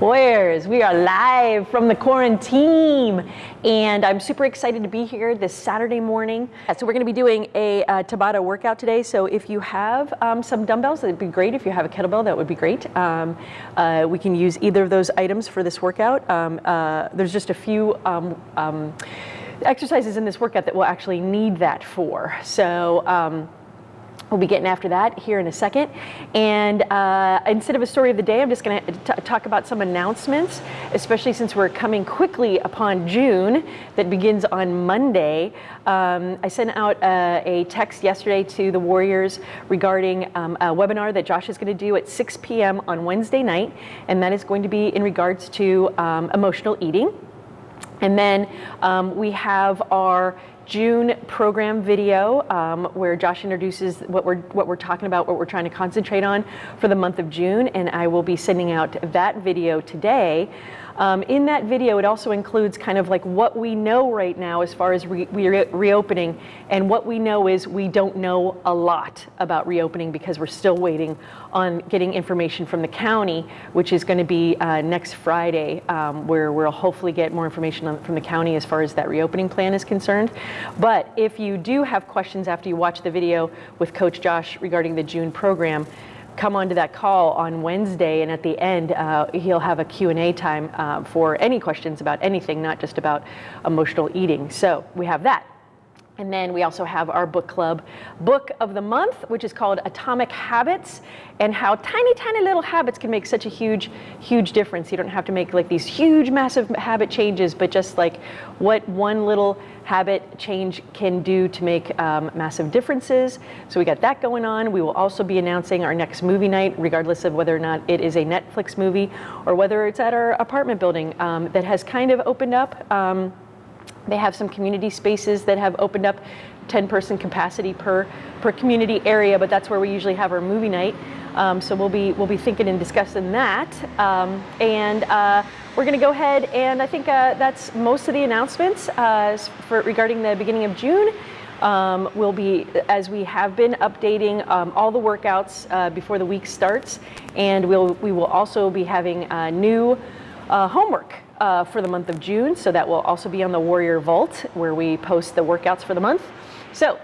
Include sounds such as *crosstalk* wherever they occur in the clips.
Warriors, we are live from the quarantine, and I'm super excited to be here this Saturday morning. So we're going to be doing a uh, Tabata workout today. So if you have um, some dumbbells, that'd be great. If you have a kettlebell, that would be great. Um, uh, we can use either of those items for this workout. Um, uh, there's just a few um, um, exercises in this workout that we'll actually need that for. So. We'll be getting after that here in a second. And uh, instead of a story of the day, I'm just going to talk about some announcements, especially since we're coming quickly upon June that begins on Monday. Um, I sent out uh, a text yesterday to the Warriors regarding um, a webinar that Josh is going to do at 6 p.m. on Wednesday night, and that is going to be in regards to um, emotional eating. And then um, we have our June program video um, where Josh introduces what we're what we're talking about, what we're trying to concentrate on for the month of June, and I will be sending out that video today. Um, in that video, it also includes kind of like what we know right now as far as re re reopening, and what we know is we don't know a lot about reopening because we're still waiting on getting information from the county, which is going to be uh, next Friday, um, where we'll hopefully get more information on, from the county as far as that reopening plan is concerned. But if you do have questions after you watch the video with Coach Josh regarding the June program, come onto that call on Wednesday, and at the end, uh, he'll have a Q&A time uh, for any questions about anything, not just about emotional eating. So we have that. And then we also have our book club book of the month, which is called Atomic Habits, and how tiny, tiny little habits can make such a huge, huge difference. You don't have to make like these huge, massive habit changes, but just like what one little habit change can do to make um, massive differences. So we got that going on. We will also be announcing our next movie night, regardless of whether or not it is a Netflix movie or whether it's at our apartment building um, that has kind of opened up. Um, they have some community spaces that have opened up 10 person capacity per, per community area, but that's where we usually have our movie night. Um, so we'll be, we'll be thinking and discussing that. Um, and uh, we're gonna go ahead and I think uh, that's most of the announcements uh, for, regarding the beginning of June. Um, we'll be, as we have been, updating um, all the workouts uh, before the week starts. And we'll, we will also be having uh, new uh, homework uh, for the month of June. So that will also be on the Warrior Vault where we post the workouts for the month. So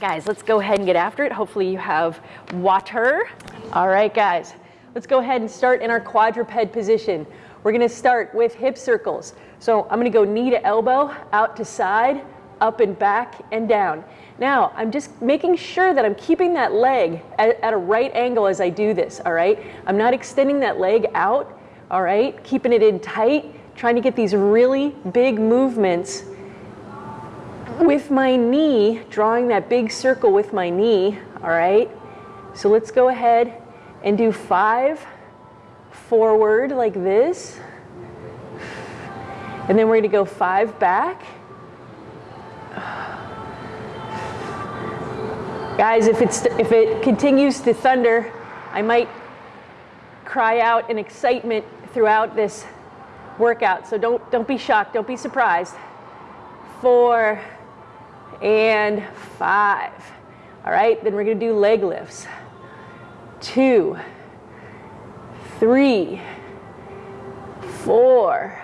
guys, let's go ahead and get after it. Hopefully you have water. All right, guys, let's go ahead and start in our quadruped position. We're gonna start with hip circles. So I'm gonna go knee to elbow, out to side, up and back and down. Now, I'm just making sure that I'm keeping that leg at, at, a right angle as I do this, all right? I'm not extending that leg out all right? Keeping it in tight, trying to get these really big movements with my knee, drawing that big circle with my knee, all right? So let's go ahead and do five forward like this. And then we're gonna go five back. Guys, if, it's, if it continues to thunder, I might cry out in excitement throughout this workout. So don't, don't be shocked, don't be surprised. Four and five. All right, then we're gonna do leg lifts. Two, three, four.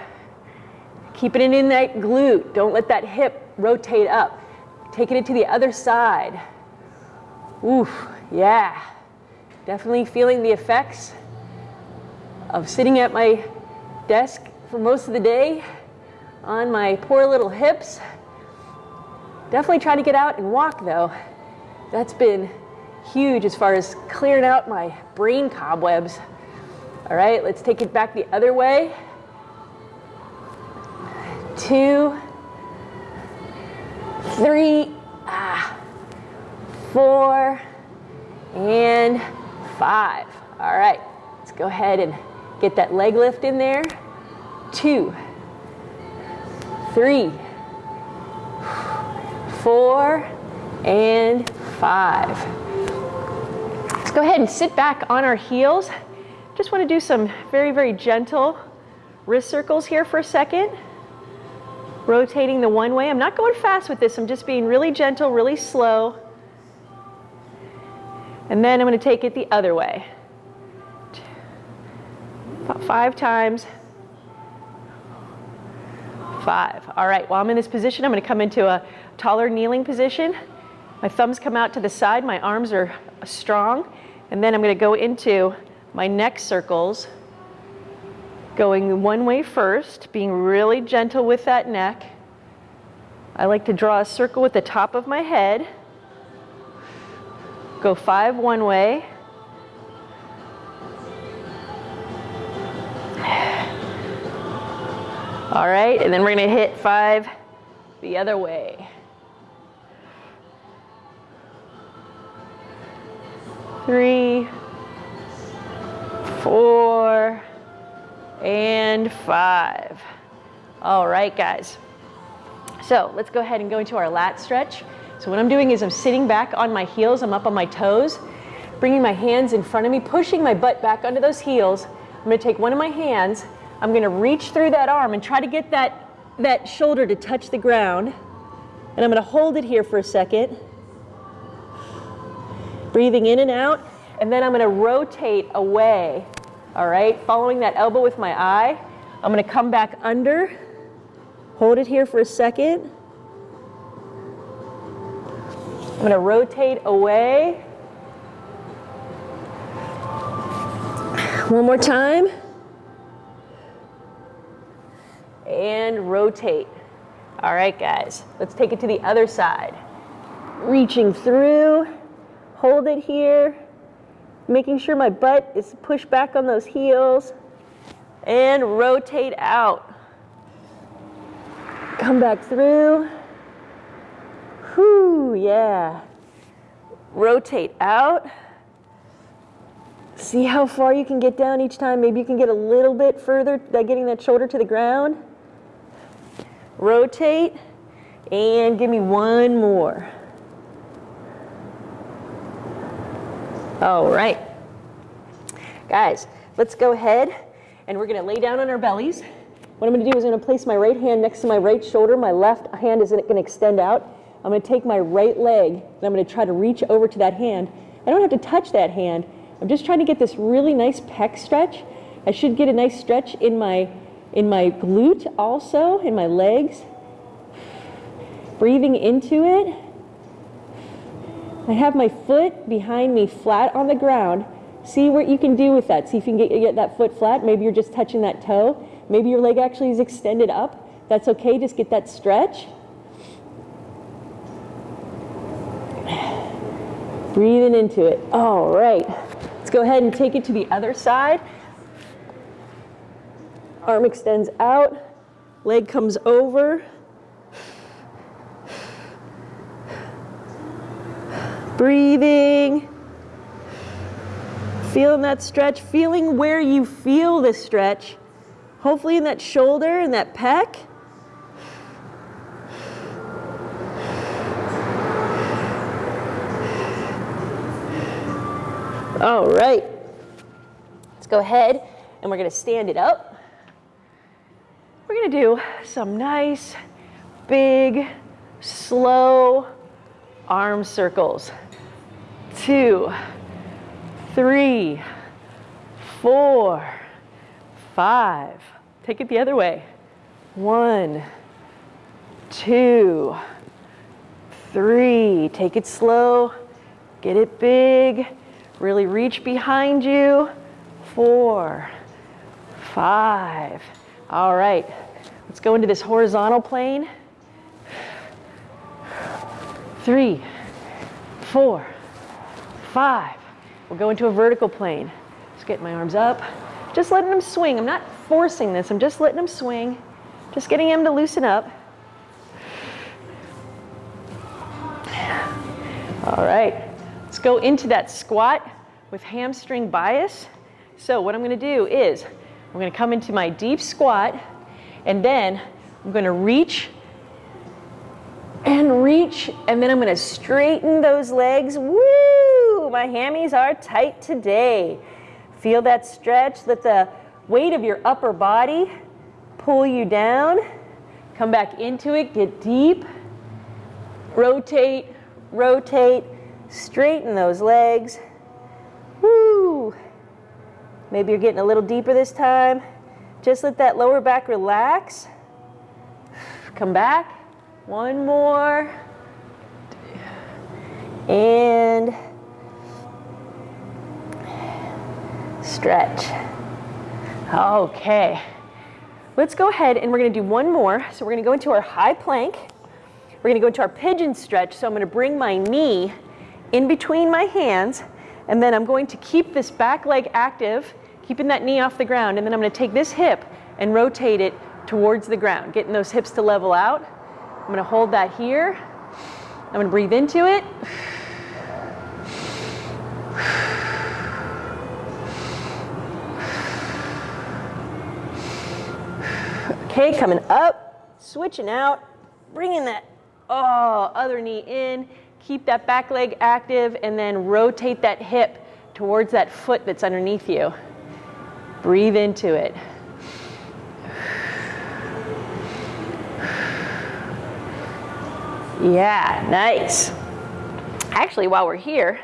Keeping it in that glute. Don't let that hip rotate up. Taking it to the other side. Oof, yeah. Definitely feeling the effects of sitting at my desk for most of the day on my poor little hips. Definitely try to get out and walk though. That's been huge as far as clearing out my brain cobwebs. All right, let's take it back the other way. Two, three, ah, four, and five. All right, let's go ahead and Get that leg lift in there. Two, three, four, and five. Let's go ahead and sit back on our heels. Just want to do some very, very gentle wrist circles here for a second. Rotating the one way. I'm not going fast with this. I'm just being really gentle, really slow. And then I'm going to take it the other way. About five times. Five. All right, while I'm in this position, I'm gonna come into a taller kneeling position. My thumbs come out to the side, my arms are strong, and then I'm gonna go into my neck circles, going one way first, being really gentle with that neck. I like to draw a circle with the top of my head. Go five one way. All right, and then we're gonna hit five the other way. Three, four, and five. All right, guys. So let's go ahead and go into our lat stretch. So what I'm doing is I'm sitting back on my heels, I'm up on my toes, bringing my hands in front of me, pushing my butt back under those heels. I'm gonna take one of my hands, I'm gonna reach through that arm and try to get that, that shoulder to touch the ground. And I'm gonna hold it here for a second. Breathing in and out, and then I'm gonna rotate away, all right? Following that elbow with my eye. I'm gonna come back under, hold it here for a second. I'm gonna rotate away. One more time. And rotate. All right, guys, let's take it to the other side. Reaching through, hold it here, making sure my butt is pushed back on those heels, and rotate out. Come back through. Whew, yeah. Rotate out. See how far you can get down each time. Maybe you can get a little bit further by getting that shoulder to the ground. Rotate, and give me one more. All right. Guys, let's go ahead and we're gonna lay down on our bellies. What I'm gonna do is I'm gonna place my right hand next to my right shoulder. My left hand is gonna extend out. I'm to take my right leg and I'm to try to reach over to that hand. I don't have to touch that hand. I'm just trying to get this really nice pec stretch. I should get a nice stretch in my in my glute also, in my legs. Breathing into it. I have my foot behind me flat on the ground. See what you can do with that. See if you can get, get that foot flat. Maybe you're just touching that toe. Maybe your leg actually is extended up. That's okay. Just get that stretch. Breathing into it. All right. Let's go ahead and take it to the other side. Arm extends out. Leg comes over. Breathing. Feeling that stretch, feeling where you feel the stretch. Hopefully in that shoulder and that pec. All right. Let's go ahead and we're going to stand it up. Do some nice, big, slow arm circles. Two, three, four, five. Take it the other way. One, two, three. Take it slow. Get it big. Really reach behind you. Four, five. All right, let's go into this horizontal plane. Three, four, five. We'll go into a vertical plane. Just get my arms up. Just letting them swing. I'm not forcing this. I'm just letting them swing. Just getting them to loosen up. All right. Let's go into that squat with hamstring bias. So what I'm gonna do is, I'm gonna come into my deep squat, and then I'm gonna reach and reach, and then I'm gonna straighten those legs. Woo! My hammies are tight today. Feel that stretch, let the weight of your upper body pull you down. Come back into it, get deep. Rotate, rotate, Straighten those legs. Woo! Maybe you're getting a little deeper this time. Just let that lower back relax. Come back. One more. And stretch. Okay. Let's go ahead and we're going to do one more. So we're going to go into our high plank. We're going to go into our pigeon stretch. So I'm going to bring my knee in between my hands and then I'm going to keep this back leg active, keeping that knee off the ground. And then I'm going to take this hip and rotate it towards the ground, getting those hips to level out. I'm going to hold that here. I'm to breathe into it. Okay, coming up, switching out, bringing that oh, other knee in, keep that back leg active, and then rotate that hip towards that foot that's underneath you. Breathe into it. Yeah, nice. Actually, while we're here,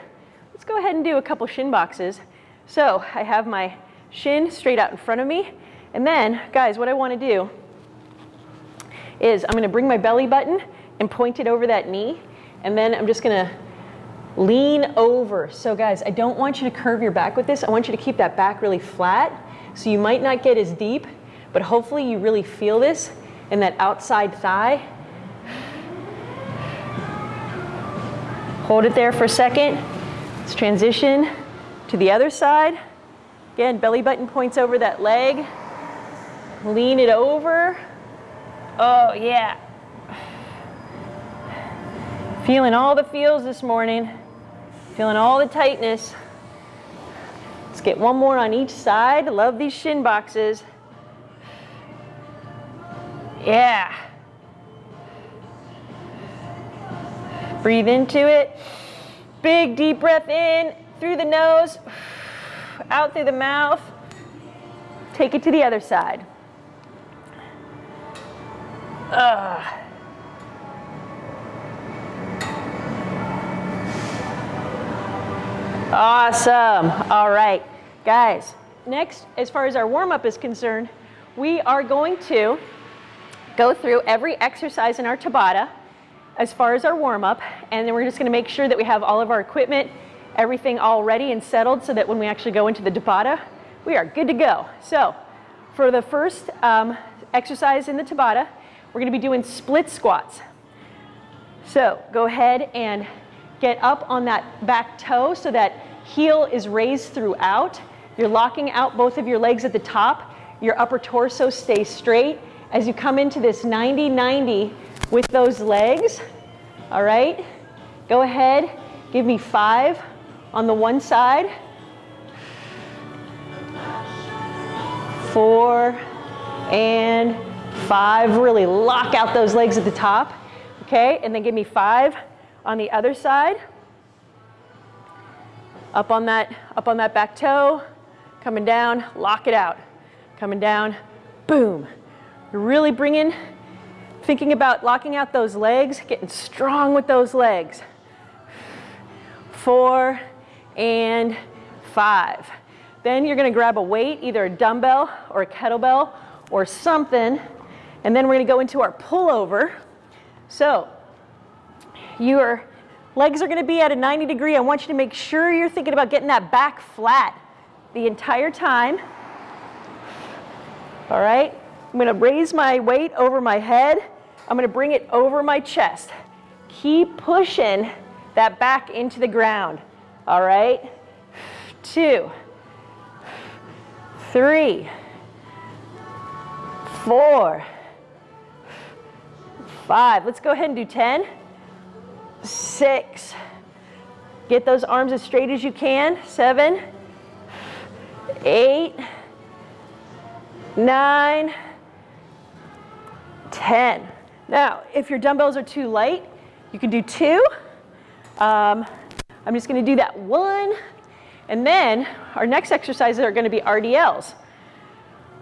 let's go ahead and do a couple shin boxes. So I have my shin straight out in front of me. And then, guys, what I want to do is I'm going to bring my belly button and point it over that knee. And then I'm just going to lean over. So guys, I don't want you to curve your back with this. I want you to keep that back really flat. So you might not get as deep, but hopefully you really feel this in that outside thigh. Hold it there for a second. Let's transition to the other side. Again, belly button points over that leg. Lean it over. Oh, yeah. Feeling all the feels this morning. Feeling all the tightness. Let's get one more on each side. Love these shin boxes. Yeah. Breathe into it. Big deep breath in through the nose, out through the mouth. Take it to the other side. Ugh. Awesome. All right, guys. Next, as far as our warm-up is concerned, we are going to go through every exercise in our Tabata as far as our warm-up, and then we're just gonna make sure that we have all of our equipment, everything all ready and settled so that when we actually go into the Tabata, we are good to go. So, for the first um, exercise in the Tabata, we're gonna be doing split squats. So, go ahead and get up on that back toe so that heel is raised throughout. You're locking out both of your legs at the top. Your upper torso stays straight. As you come into this 90-90 with those legs, all right? Go ahead, give me five on the one side. Four and five. Really lock out those legs at the top. Okay, and then give me five on the other side. Up on that, up on that back toe, coming down, lock it out. Coming down, boom. You're really bringing, thinking about locking out those legs, getting strong with those legs. Four and five. Then you're gonna grab a weight, either a dumbbell or a kettlebell or something, and then we're gonna go into our pullover. So your legs are gonna be at a 90 degree. I want you to make sure you're thinking about getting that back flat the entire time. All right, I'm gonna raise my weight over my head. I'm gonna bring it over my chest. Keep pushing that back into the ground. All right, two, three, four, five. Let's go ahead and do 10 six. Get those arms as straight as you can. Seven, eight, nine, ten. Now, if your dumbbells are too light, you can do two. Um, I'm just going to do that one. And then our next exercises are going to be RDLs.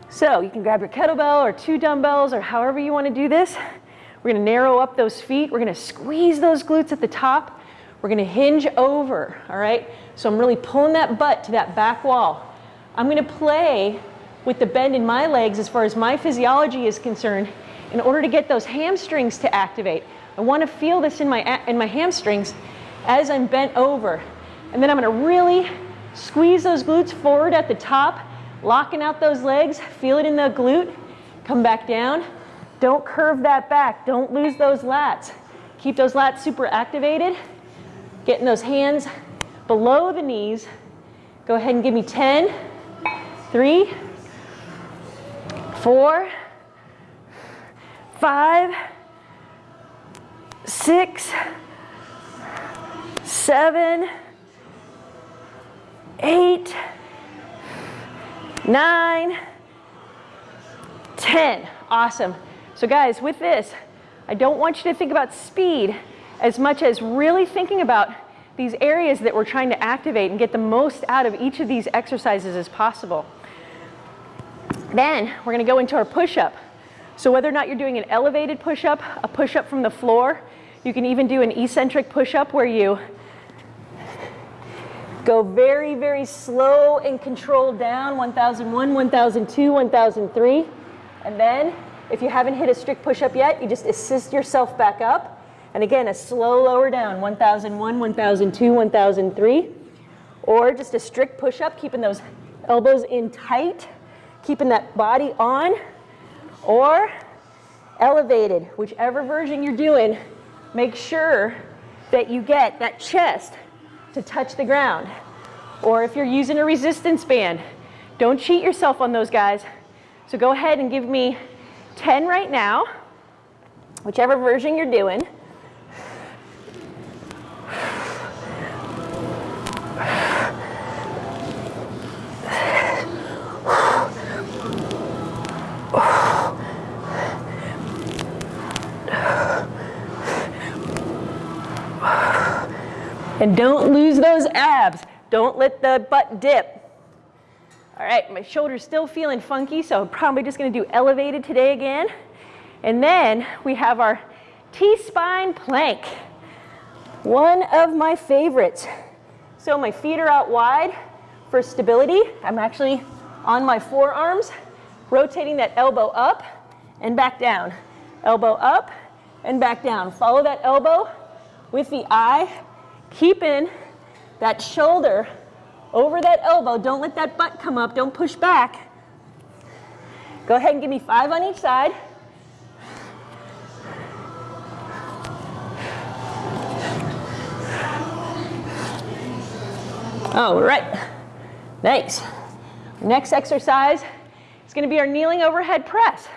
So you can grab your kettlebell or two dumbbells or however you want to do this. We're gonna narrow up those feet. We're gonna squeeze those glutes at the top. We're gonna hinge over, all right? So I'm really pulling that butt to that back wall. I'm to play with the bend in my legs as far as my physiology is concerned in order to get those hamstrings to activate. I want to feel this in my, in my hamstrings as I'm bent over. And then I'm to really squeeze those glutes forward at the top, locking out those legs, feel it in the glute, come back down. Don't curve that back, don't lose those lats. Keep those lats super activated, getting those hands below the knees. Go ahead and give me 10, three, four, five, six, seven, eight, nine, ten. Awesome. So guys, with this, I don't want you to think about speed as much as really thinking about these areas that we're trying to activate and get the most out of each of these exercises as possible. Then we're gonna go into our push-up. So whether or not you're doing an elevated push-up, a push-up from the floor, you can even do an eccentric push-up where you go very, very slow and controlled down, 1001, 1002, 1003. And then if you haven't hit a strict push-up yet, you just assist yourself back up. And again, a slow lower down, 1001, 1002, 1003. Or just a strict push-up, keeping those elbows in tight, keeping that body on. Or elevated, whichever version you're doing, make sure that you get that chest to touch the ground. Or if you're using a resistance band, don't cheat yourself on those guys. So go ahead and give me 10 right now, whichever version you're doing. And don't lose those abs. Don't let the butt dip. All right, my shoulder's still feeling funky, so I'm probably just gonna do elevated today again. And then we have our T-spine plank. One of my favorites. So my feet are out wide for stability. I'm actually on my forearms, rotating that elbow up and back down. Elbow up and back down. Follow that elbow with the eye keeping that shoulder over that elbow. Don't let that butt come up. Don't push back. Go ahead and give me five on each side. All right, nice. Next exercise is gonna be our kneeling overhead press.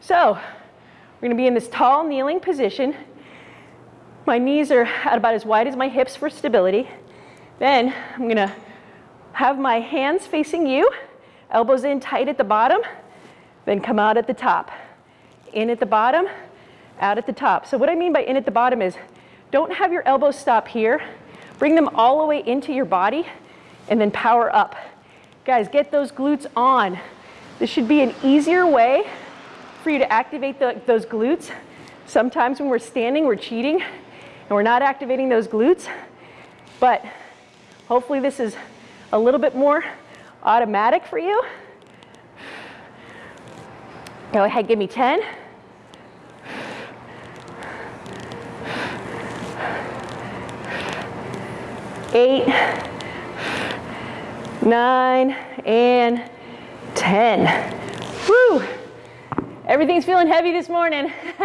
So, we're gonna be in this tall kneeling position. My knees are at about as wide as my hips for stability. Then I'm gonna have my hands facing you, elbows in tight at the bottom, then come out at the top. In at the bottom, out at the top. So what I mean by in at the bottom is don't have your elbows stop here. Bring them all the way into your body and then power up. Guys, get those glutes on. This should be an easier way for you to activate the, those glutes. Sometimes when we're standing, we're cheating and we're not activating those glutes. But hopefully this is a little bit more automatic for you. Go ahead, give me 10. Eight, nine, and 10. Woo! Everything's feeling heavy this morning. *laughs*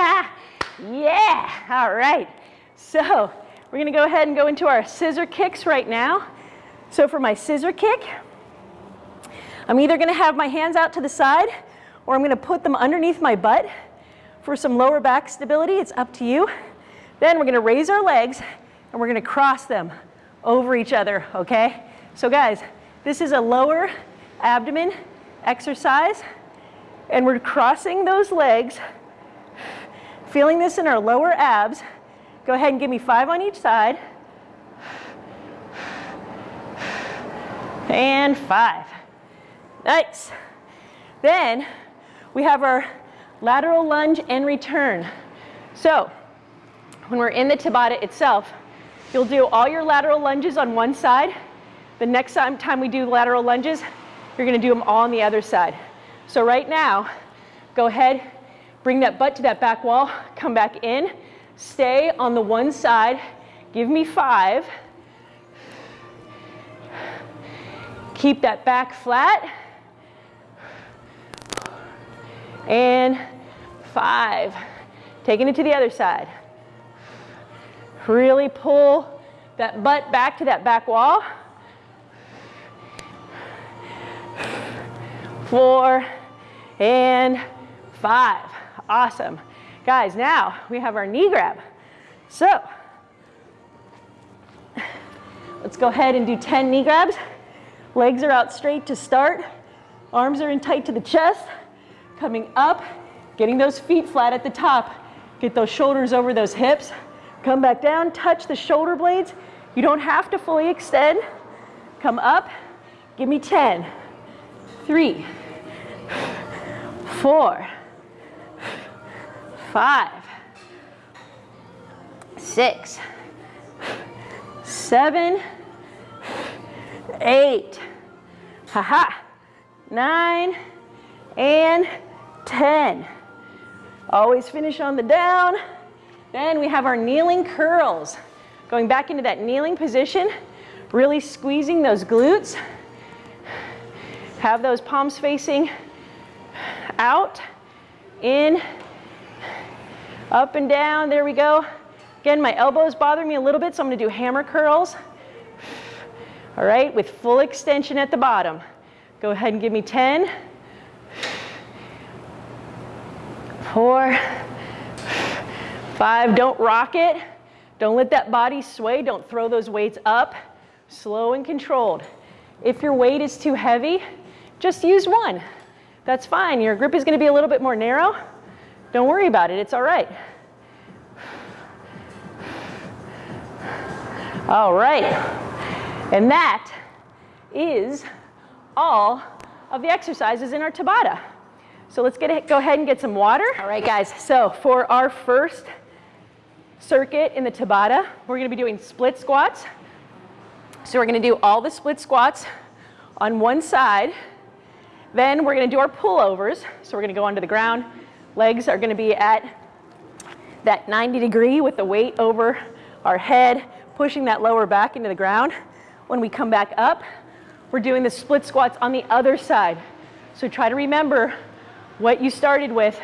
yeah, all right. So we're gonna go ahead and go into our scissor kicks right now. So for my scissor kick, I'm either gonna have my hands out to the side or I'm gonna put them underneath my butt for some lower back stability. It's up to you. Then we're gonna raise our legs and we're gonna cross them over each other, okay? So guys, this is a lower abdomen exercise and we're crossing those legs, feeling this in our lower abs, Go ahead and give me five on each side. And five. Nice. Then we have our lateral lunge and return. So when we're in the Tabata itself, you'll do all your lateral lunges on one side. The next time we do lateral lunges, you're gonna do them all on the other side. So right now, go ahead, bring that butt to that back wall, come back in, stay on the one side, give me five. Keep that back flat. And five. Taking it to the other side. Really pull that butt back to that back wall. Four and five. Awesome. Guys, now we have our knee grab. So let's go ahead and do 10 knee grabs. Legs are out straight to start. Arms are in tight to the chest. Coming up, getting those feet flat at the top. Get those shoulders over those hips. Come back down, touch the shoulder blades. You don't have to fully extend. Come up, give me 10, three, four, five, six, seven, eight, haha, nine, and 10. Always finish on the down. Then we have our kneeling curls. Going back into that kneeling position, really squeezing those glutes. Have those palms facing out, in, up and down, there we go. Again, my elbows bother me a little bit, so I'm gonna do hammer curls. All right, with full extension at the bottom. Go ahead and give me 10, four, five. Don't rock it. Don't let that body sway. Don't throw those weights up. Slow and controlled. If your weight is too heavy, just use one. That's fine. Your grip is going to be a little bit more narrow. Don't worry about it. It's all right. All right. And that is all of the exercises in our Tabata. So let's get, go ahead and get some water. All right, guys. So for our first circuit in the Tabata, we're going to be doing split squats. So we're going to do all the split squats on one side. Then we're going to do our pullovers. So we're going to go onto the ground. Legs are going to be at that 90 degree with the weight over our head, pushing that lower back into the ground. When we come back up, we're doing the split squats on the other side. So try to remember what you started with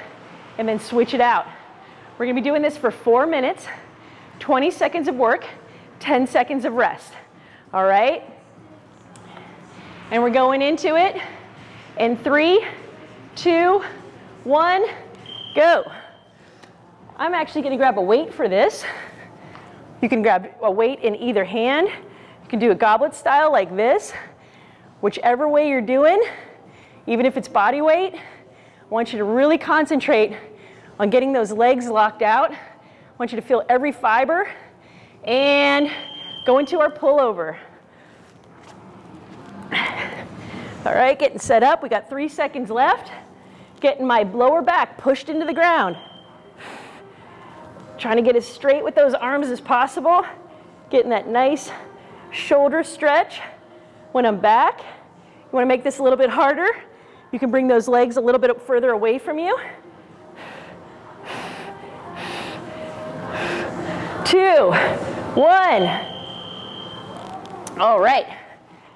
and then switch it out. We're gonna be doing this for four minutes, 20 seconds of work, 10 seconds of rest. All right? And we're going into it in three, two, one, go. I'm actually gonna grab a weight for this. You can grab a weight in either hand. You can do a goblet style like this. Whichever way you're doing, even if it's body weight, I want you to really concentrate on getting those legs locked out. I want you to feel every fiber and go into our pullover. All right, getting set up. We got three seconds left. Getting my lower back pushed into the ground. Trying to get as straight with those arms as possible. Getting that nice shoulder stretch when I'm back. You wanna make this a little bit harder? You can bring those legs a little bit further away from you. Two, one. All right,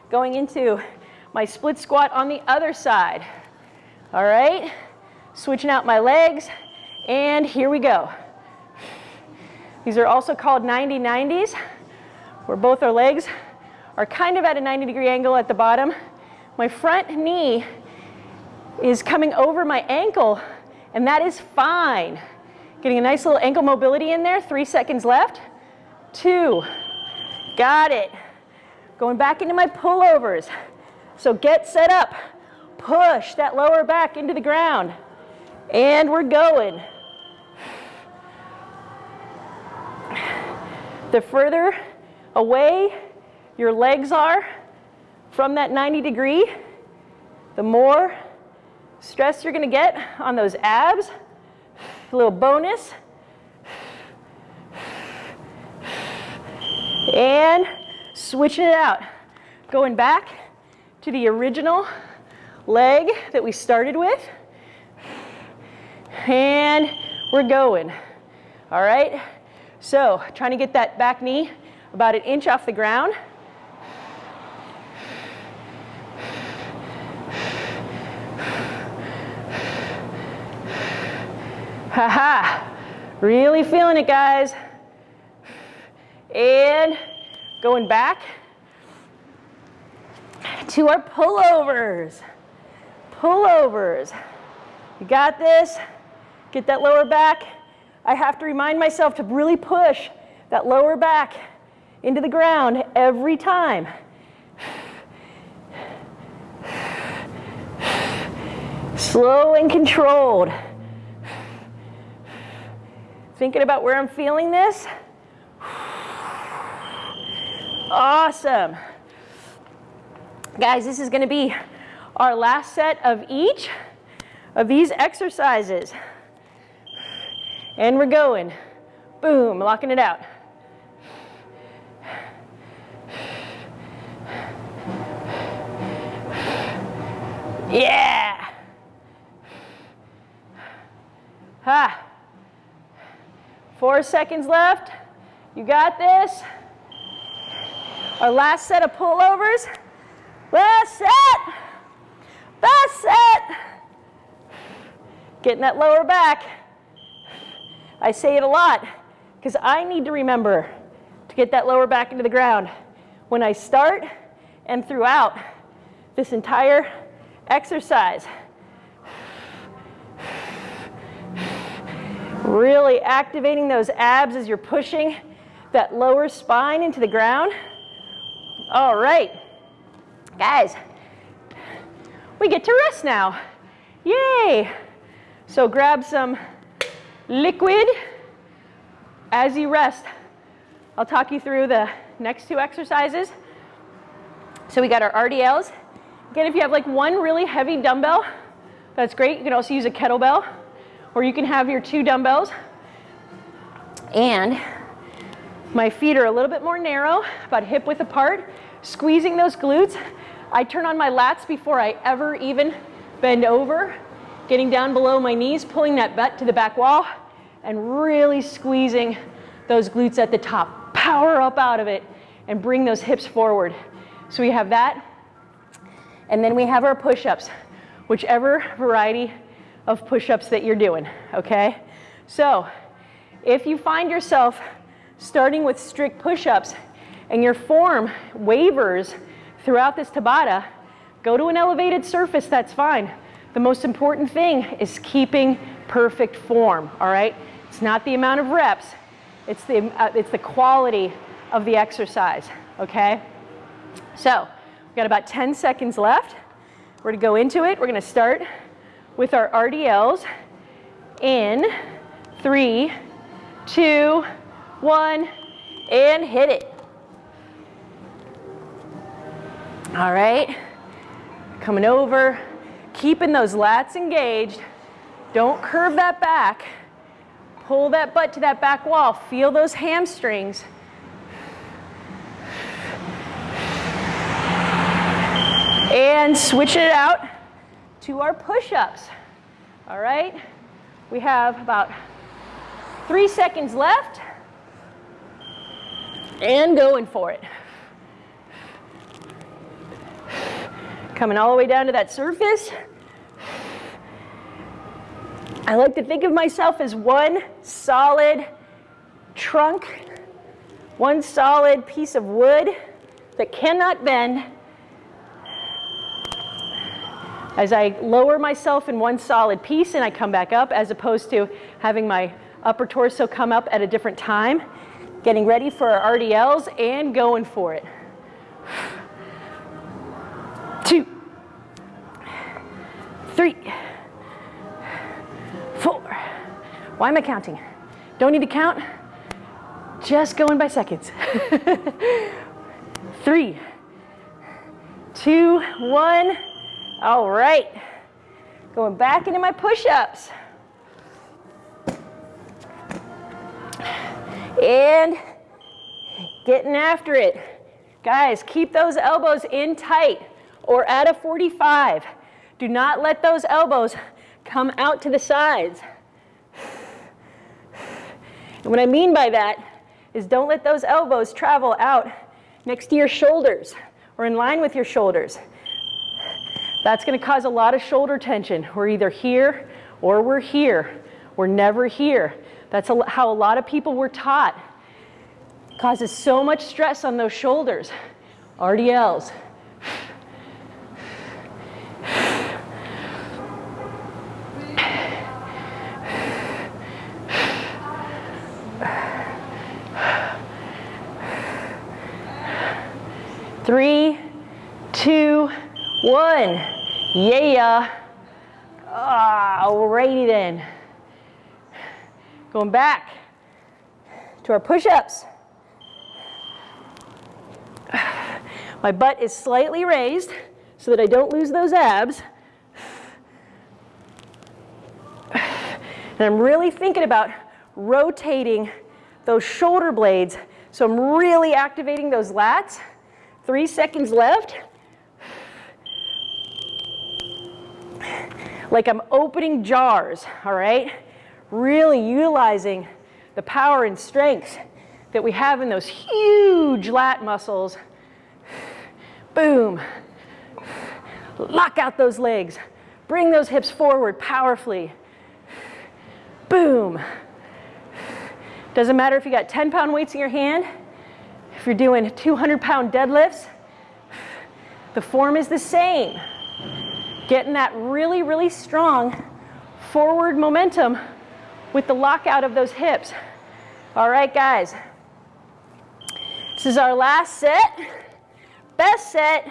going into my split squat on the other side. All right, switching out my legs, and here we go. These are also called 90-90s, where both our legs are kind of at a 90 degree angle at the bottom. My front knee is coming over my ankle, and that is fine. Getting a nice little ankle mobility in there, three seconds left. Two, got it. Going back into my pullovers. So get set up, push that lower back into the ground, and we're going. The further away your legs are from that 90 degree, the more stress you're gonna get on those abs. A little bonus. And switching it out. Going back to the original leg that we started with. And we're going. All right? So trying to get that back knee about an inch off the ground. Ha-ha. Really feeling it, guys. And going back to our pullovers. Pullovers. You got this. Get that lower back. I have to remind myself to really push that lower back into the ground every time. Slow and controlled. Thinking about where I'm feeling this. Awesome. Guys, this is to be our last set of each of these exercises. And we're going. Boom, locking it out. Yeah. Ha. Four seconds left. You got this. Our last set of pullovers. Last set. Last set. Getting that lower back. I say it a lot because I need to remember to get that lower back into the ground when I start and throughout this entire exercise. Really activating those abs as you're pushing that lower spine into the ground. All right, guys, we get to rest now. Yay! So grab some liquid as you rest. I'll talk you through the next two exercises. So we got our RDLs. Again, if you have like one really heavy dumbbell, that's great. You can also use a kettlebell or you can have your two dumbbells. And my feet are a little bit more narrow, about hip width apart, squeezing those glutes. I turn on my lats before I ever even bend over, getting down below my knees, pulling that butt to the back wall, and really squeezing those glutes at the top. Power up out of it and bring those hips forward. So we have that. And then we have our push-ups, whichever variety of push-ups that you're doing, okay? So if you find yourself starting with strict push-ups and your form wavers throughout this Tabata, go to an elevated surface, that's fine. The most important thing is keeping perfect form, all right? It's not the amount of reps, it's the, uh, it's the quality of the exercise, okay? So, we've got about 10 seconds left. We're gonna go into it. We're gonna start with our RDLs in three, two, one, and hit it. All right, coming over, keeping those lats engaged. Don't curve that back. Pull that butt to that back wall. Feel those hamstrings. And switch it out to our push-ups. All right, we have about three seconds left and going for it. Coming all the way down to that surface. I like to think of myself as one solid trunk, one solid piece of wood that cannot bend. As I lower myself in one solid piece and I come back up as opposed to having my upper torso come up at a different time, getting ready for our RDLs and going for it. Three, four. Why am I counting? Don't need to count, just going by seconds. *laughs* Three, two, one. All right. Going back into my push-ups. And getting after it. Guys, keep those elbows in tight or at a 45. Do not let those elbows come out to the sides. And what I mean by that is don't let those elbows travel out next to your shoulders or in line with your shoulders. That's going to cause a lot of shoulder tension. We're either here or we're here. We're never here. That's how a lot of people were taught. Causes so much stress on those shoulders. RDLs. Three, two, one. Yeah. Ah, alrighty then. Going back to our push-ups. My butt is slightly raised so that I don't lose those abs. And I'm really thinking about rotating those shoulder blades. So I'm really activating those lats. Three seconds left. Like I'm opening jars, all right? Really utilizing the power and strength that we have in those huge lat muscles. Boom. Lock out those legs. Bring those hips forward powerfully. Boom. Doesn't matter if you got 10 pound weights in your hand, you're doing 200 pound deadlifts, the form is the same. Getting that really, really strong forward momentum with the lockout of those hips. All right, guys. This is our last set. Best set.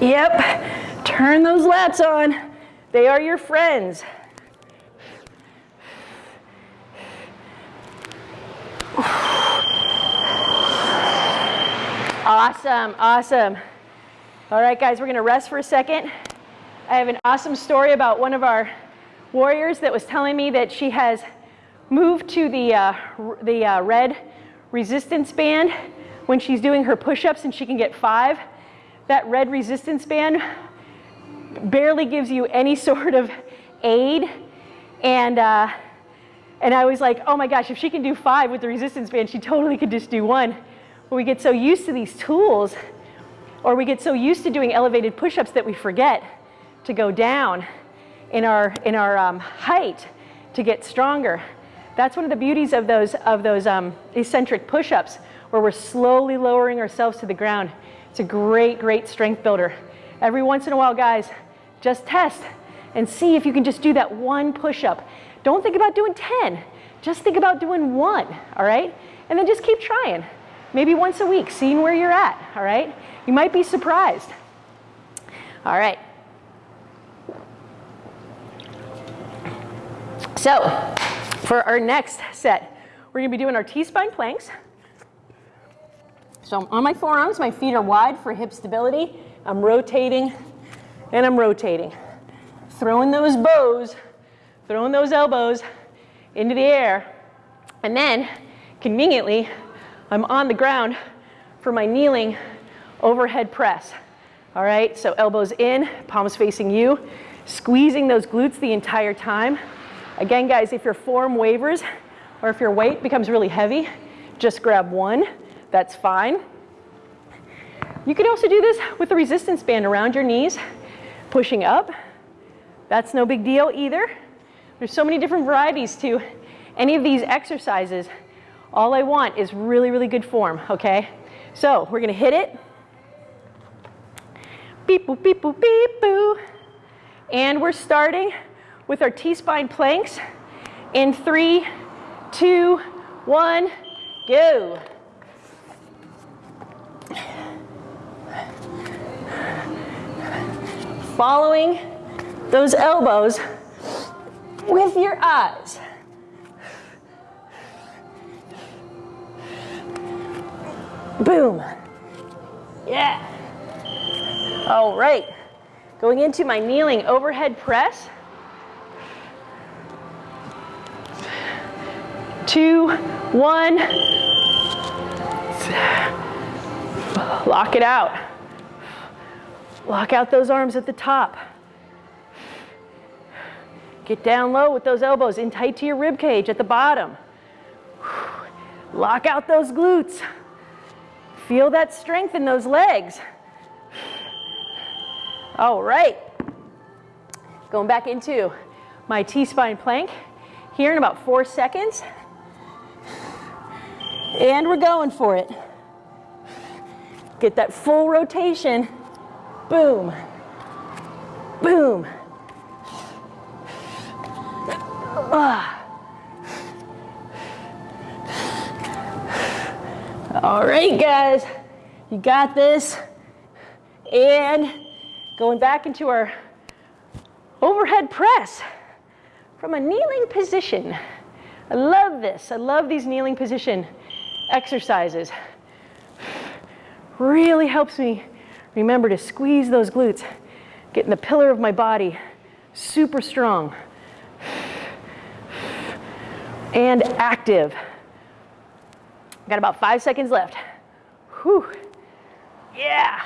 Yep. Turn those lats on. They are your friends. Awesome, awesome. All right, guys, we're gonna rest for a second. I have an awesome story about one of our warriors that was telling me that she has moved to the, uh, the uh, red resistance band when she's doing her push-ups and she can get five. That red resistance band barely gives you any *laughs* sort of aid. And, uh, and I was like, oh my gosh, if she can do five with the resistance band, she totally could just do one. But we get so used to these tools, or we get so used to doing elevated push-ups that we forget to go down in our, in our um, height to get stronger. That's one of the beauties of those, of those um, eccentric push-ups, where we're slowly lowering ourselves to the ground. It's a great, great strength builder. Every once in a while, guys, just test and see if you can just do that one push-up. Don't think about doing 10. Just think about doing one, all right? And then just keep trying. Maybe once a week, seeing where you're at, all right? You might be surprised. All right. So, for our next set, we're gonna be doing our T-spine planks. So I'm on my forearms, my feet are wide for hip stability. I'm rotating and I'm rotating. Throwing those bows throwing those elbows into the air. And then, conveniently, I'm on the ground for my kneeling overhead press. All right, so elbows in, palms facing you, squeezing those glutes the entire time. Again, guys, if your form wavers or if your weight becomes really heavy, just grab one, that's fine. You can also do this with a resistance band around your knees, pushing up. That's no big deal either. There's so many different varieties to any of these exercises. All I want is really, really good form, okay? So we're gonna hit it. Beep, boop, beep, boop, beep, boo. And we're starting with our T-spine planks in three, two, one, go. Following those elbows with your eyes. Boom. Yeah. All right. Going into my kneeling overhead press. Two, one, Lock it out. Lock out those arms at the top. Get down low with those elbows in tight to your rib cage at the bottom. Lock out those glutes. Feel that strength in those legs. All right. Going back into my T-spine plank here in about four seconds. And we're going for it. Get that full rotation. Boom. Boom. All right, guys, you got this. And going back into our overhead press from a kneeling position. I love this. I love these kneeling position exercises. Really helps me remember to squeeze those glutes, getting the pillar of my body super strong and active. Got about five seconds left. Whew. Yeah.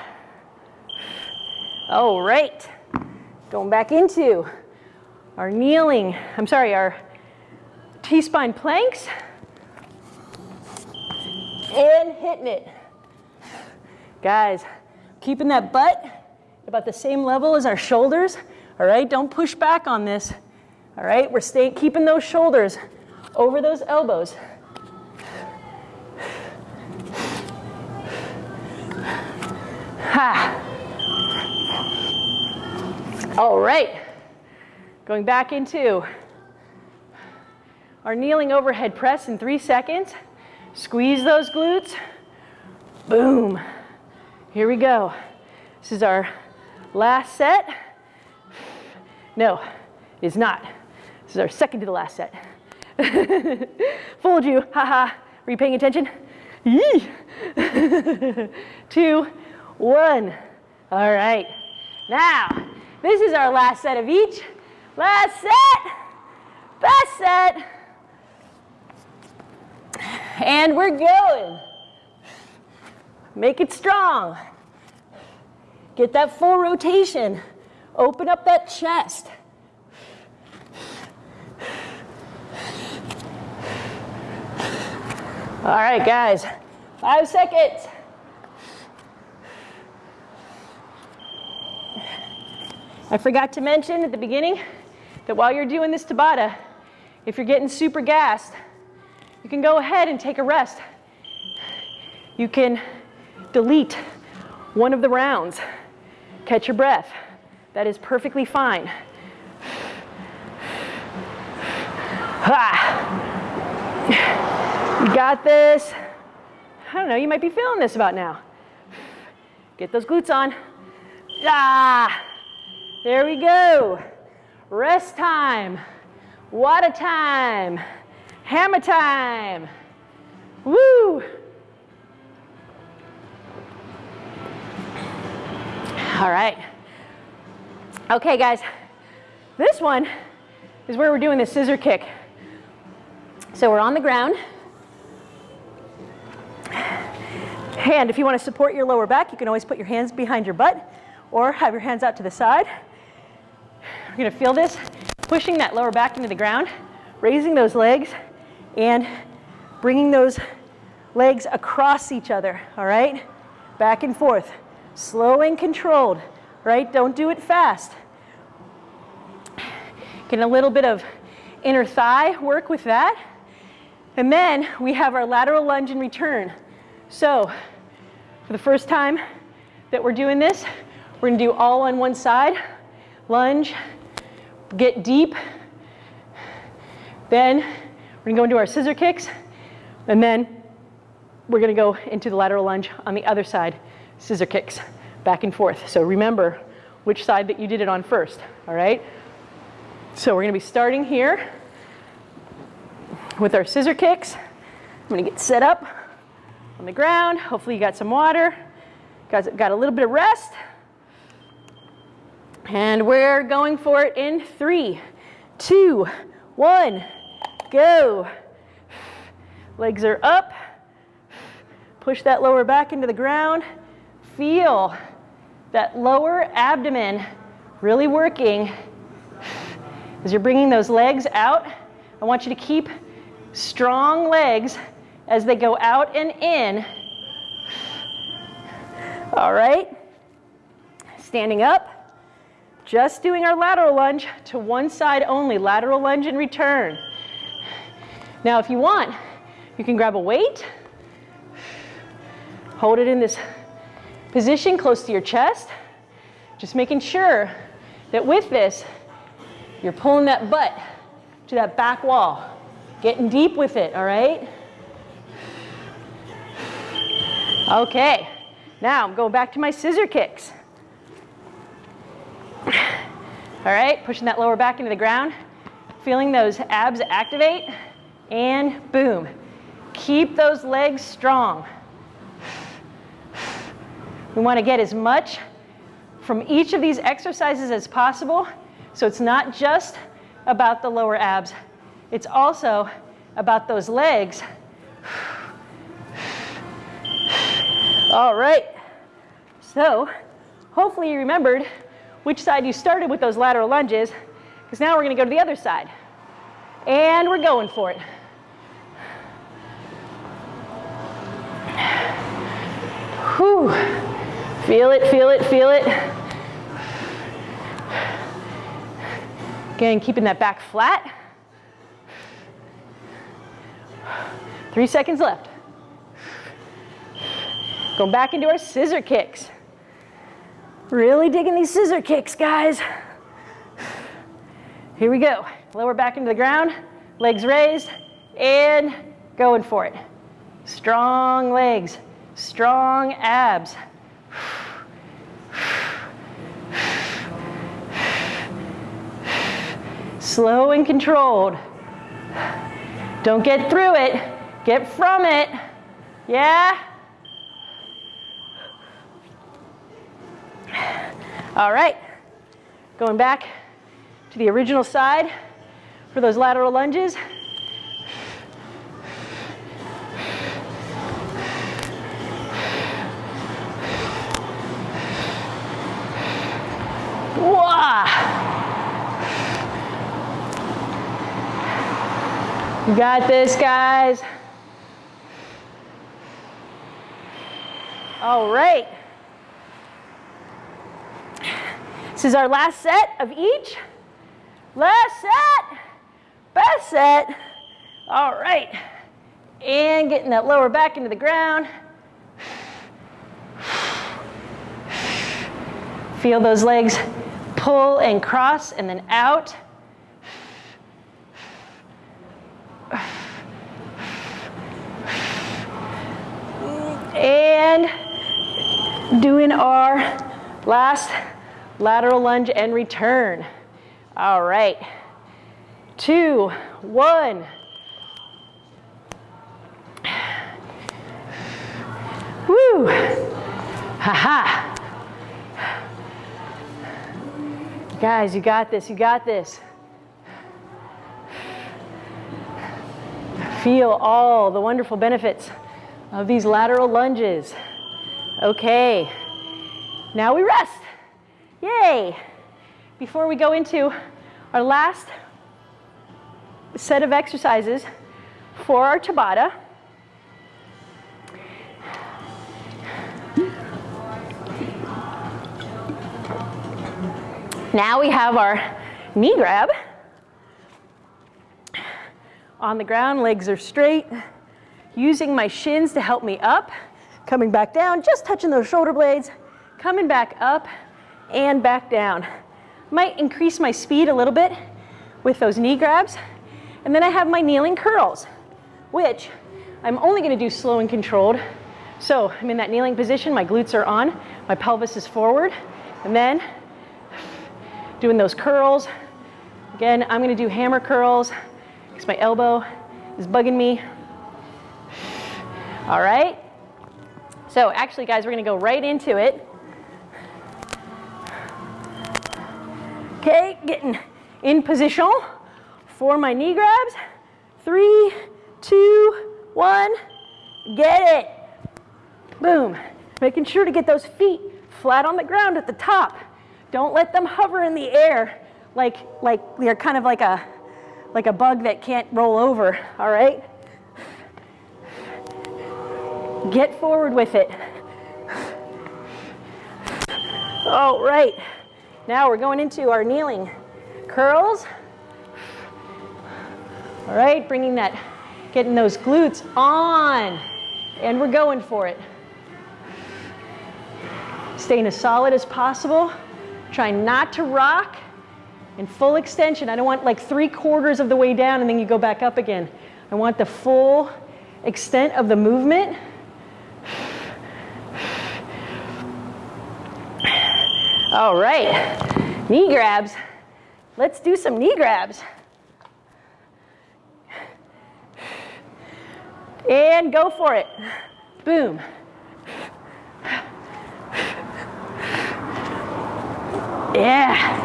All right. Going back into our kneeling, I'm sorry, our T-spine planks. And hitting it. Guys, keeping that butt about the same level as our shoulders. All right, don't push back on this. All right, we're staying, keeping those shoulders over those elbows. Ha. All right, going back into our kneeling overhead press in three seconds. Squeeze those glutes. Boom. Here we go. This is our last set. No, it's not. This is our second to the last set. *laughs* Fooled you, haha. Were you paying attention? Yee. *laughs* Two, one. All right. Now, this is our last set of each. Last set, best set. And we're going. Make it strong. Get that full rotation. Open up that chest. All right, guys, five seconds. I forgot to mention at the beginning that while you're doing this Tabata, if you're getting super gassed, you can go ahead and take a rest. You can delete one of the rounds. Catch your breath. That is perfectly fine. Ah. Got this. I don't know, you might be feeling this about now. Get those glutes on. Ah, there we go. Rest time. Water time. Hammer time. Woo! All right. Okay, guys. This one is where we're doing the scissor kick. So we're on the ground. And if you want to support your lower back, you can always put your hands behind your butt or have your hands out to the side. We're going to feel this, pushing that lower back into the ground, raising those legs, and bringing those legs across each other, all right? Back and forth, slow and controlled, right? Don't do it fast. Getting a little bit of inner thigh work with that. And then we have our lateral lunge and return. So for the first time that we're doing this, we're gonna do all on one side, lunge, get deep, then we're gonna go into our scissor kicks, and then we're gonna go into the lateral lunge on the other side, scissor kicks, back and forth. So remember which side that you did it on first, all right? So we're gonna be starting here with our scissor kicks. I'm gonna get set up on the ground. Hopefully you got some water. Guys got a little bit of rest. And we're going for it in three, two, one go. Legs are up, Push that lower back into the ground. Feel that lower abdomen really working as you're bringing those legs out. I want you to keep strong legs as they go out and in. All right. Standing up. Just doing our lateral lunge to one side only. Lateral lunge and return. Now, if you want, you can grab a weight. Hold it in this position close to your chest. Just making sure that with this, you're pulling that butt to that back wall. Getting deep with it, all right? Okay, now I'm going back to my scissor kicks. All right, pushing that lower back into the ground, feeling those abs activate, and boom. Keep those legs strong. We want to get as much from each of these exercises as possible so it's not just about the lower abs, it's also about those legs. All right, so hopefully you remembered which side you started with those lateral lunges, because now we're gonna go to the other side. And we're going for it. Whew. Feel it, feel it, feel it. Again, keeping that back flat. Three seconds left. Back into our scissor kicks. Really digging these scissor kicks, guys. Here we go. Lower back into the ground, legs raised, and going for it. Strong legs, strong abs. Slow and controlled. Don't get through it, get from it. Yeah? All right, going back to the original side for those lateral lunges. You got this, guys. All right. This is our last set of each. Last set, best set. All right. And getting that lower back into the ground. Feel those legs pull and cross and then out. And doing our last lateral lunge and return. All right. Two, one. Woo. Ha ha. Guys, you got this, you got this. Feel all the wonderful benefits of these lateral lunges. Okay, now we rest. Yay! Before we go into our last set of exercises for our Tabata, now we have our knee grab on the ground, legs are straight, using my shins to help me up, coming back down, just touching those shoulder blades, coming back up and back down. Might increase my speed a little bit with those knee grabs. And then I have my kneeling curls, which I'm only gonna do slow and controlled. So I'm in that kneeling position, my glutes are on, my pelvis is forward, and then doing those curls. Again, I'm gonna do hammer curls because my elbow is bugging me. All right. So actually, guys, we're going to go right into it. Okay, getting in position for my knee grabs. Three, two, one, get it. Boom. Making sure to get those feet flat on the ground at the top. Don't let them hover in the air like, like they're kind of like a, like a bug that can't roll over, all right? Get forward with it. All right, now we're going into our kneeling curls. All right, bringing that, getting those glutes on, and we're going for it. Staying as solid as possible. Trying not to rock in full extension. I don't want like three quarters of the way down and then you go back up again. I want the full extent of the movement. All right, knee grabs. Let's do some knee grabs. And go for it. Boom. Yeah.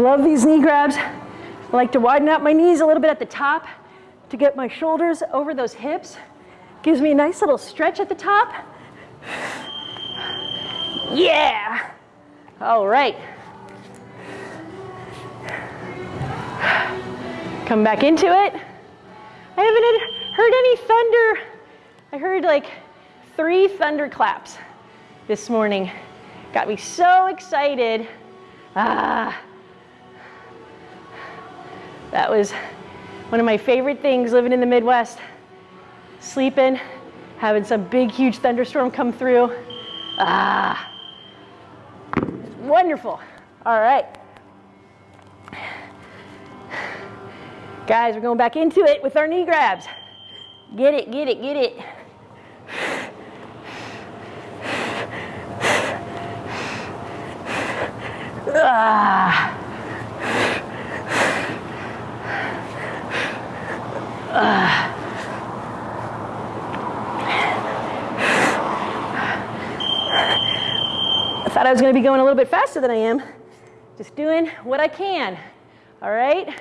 Love these knee grabs. I like to widen out my knees a little bit at the top to get my shoulders over those hips. Gives me a nice little stretch at the top. Yeah. All right. Come back into it. I haven't heard any thunder. I heard like three thunderclaps this morning. Got me so excited. Ah. That was one of my favorite things living in the Midwest. Sleeping, having some big, huge thunderstorm come through. Ah wonderful. All right. Guys, we're going back into it with our knee grabs. Get it, get it, get it. Ah. Ah. Thought I was going to be going a little bit faster than I am. Just doing what I can. All right?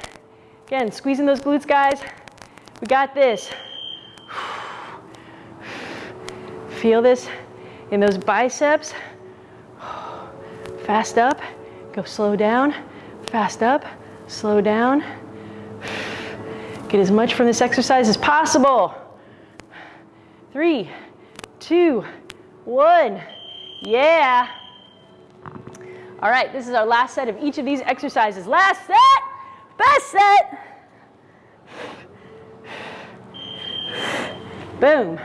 Again, squeezing those glutes, guys. We got this. Feel this in those biceps. Fast up, go slow down. Fast up, slow down. Get as much from this exercise as possible. Three, two, one. Yeah. All right, this is our last set of each of these exercises. Last set, best set. Boom.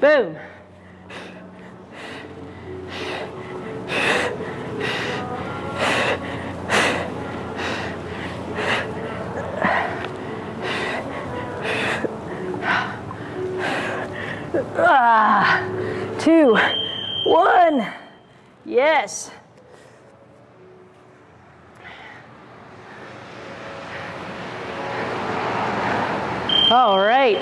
Boom. Ah, two, one. Yes. All right.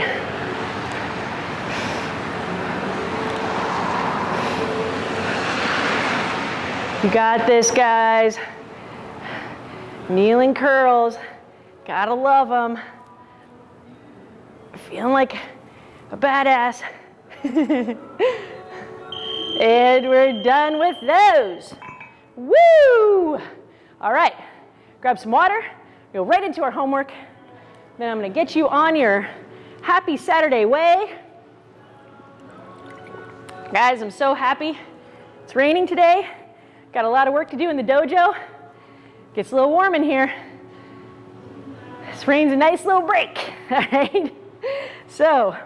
You got this, guys. Kneeling curls. Gotta love them. Feeling like a badass. *laughs* And we're done with those. Woo! All right, grab some water, go right into our homework. Then I'm gonna get you on your happy Saturday way. Guys, I'm so happy. It's raining today. Got a lot of work to do in the dojo. Gets a little warm in here. This rain's a nice little break, *laughs* all right? So,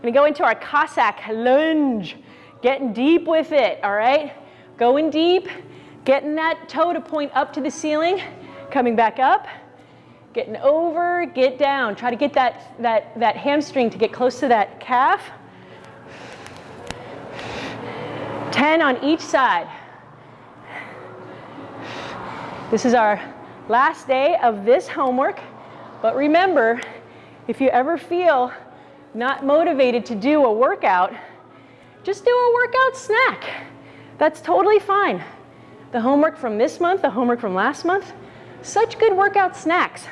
gonna go into our Cossack lunge. Getting deep with it, all right? Going deep, getting that toe to point up to the ceiling, coming back up, getting over, get down. Try to get that, that, that hamstring to get close to that calf. 10 on each side. This is our last day of this homework, but remember, if you ever feel not motivated to do a workout, just do a workout snack. That's totally fine. The homework from this month, the homework from last month, such good workout snacks.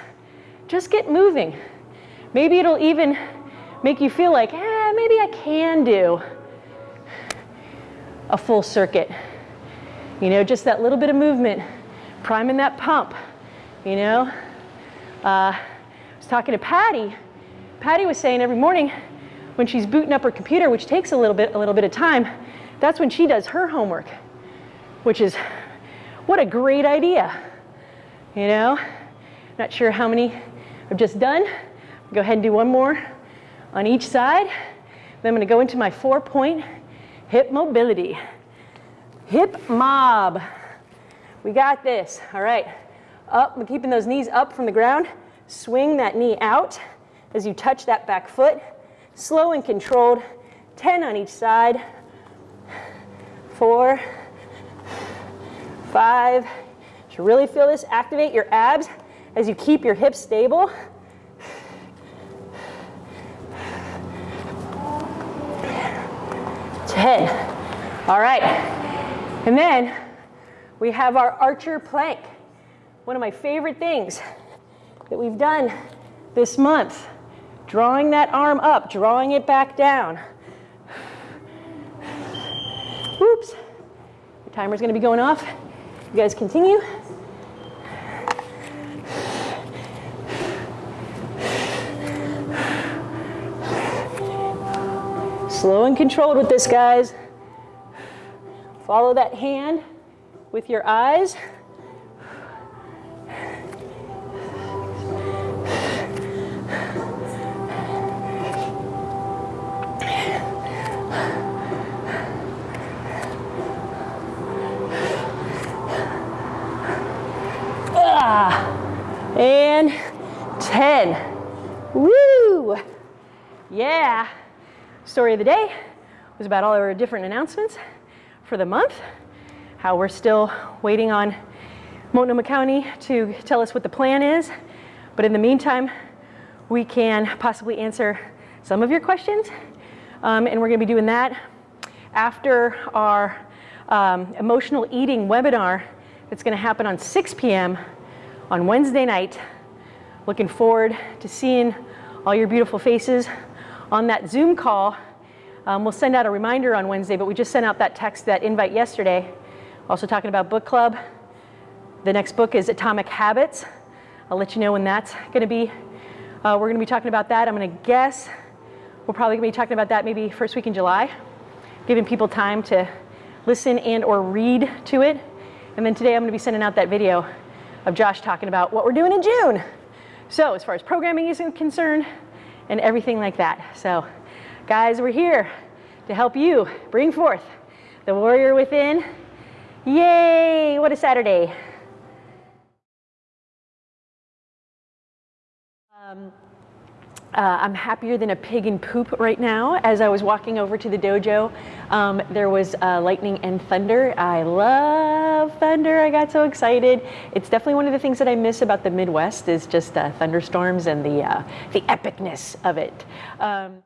Just get moving. Maybe it'll even make you feel like, eh, maybe I can do a full circuit. You know, just that little bit of movement, priming that pump, you know. Uh, I was talking to Patty. Patty was saying every morning when she's booting up her computer, which takes a little bit, a little bit of time, that's when she does her homework, which is, what a great idea, you know. Not sure how many I've just done. Go ahead and do one more on each side. Then I'm gonna go into my four point hip mobility. Hip mob. We got this, all right. Up, I'm keeping those knees up from the ground. Swing that knee out as you touch that back foot. Slow and controlled, 10 on each side. Four, five. Should really feel this. Activate your abs as you keep your hips stable. 10. All right. And then we have our archer plank. One of my favorite things that we've done this month. Drawing that arm up, drawing it back down. Oops. The timer's gonna be going off. You guys continue. Slow and controlled with this, guys. Follow that hand with your eyes. Yeah. Story of the day was about all our different announcements for the month, how we're still waiting on Multnomah County to tell us what the plan is. But in the meantime, we can possibly answer some of your questions. Um, and we're gonna be doing that after our um, emotional eating webinar that's gonna happen on 6 p.m. on Wednesday night. Looking forward to seeing all your beautiful faces on that Zoom call. Um, we'll send out a reminder on Wednesday, but we just sent out that text, that invite yesterday. Also talking about book club. The next book is Atomic Habits. I'll let you know when that's gonna be. Uh, we're gonna be talking about that. I'm gonna guess we're probably gonna be talking about that maybe first week in July, giving people time to listen and or read to it. And then today I'm gonna be sending out that video of Josh talking about what we're doing in June. So as far as programming is concerned, and everything like that. So guys, we're here to help you bring forth the warrior within. Yay, what a Saturday. Um, uh, I'm happier than a pig in poop right now. As I was walking over to the dojo, um, there was uh, lightning and thunder. I love thunder. I got so excited. It's definitely one of the things that I miss about the Midwest is just uh, thunderstorms and the uh, the epicness of it. Um,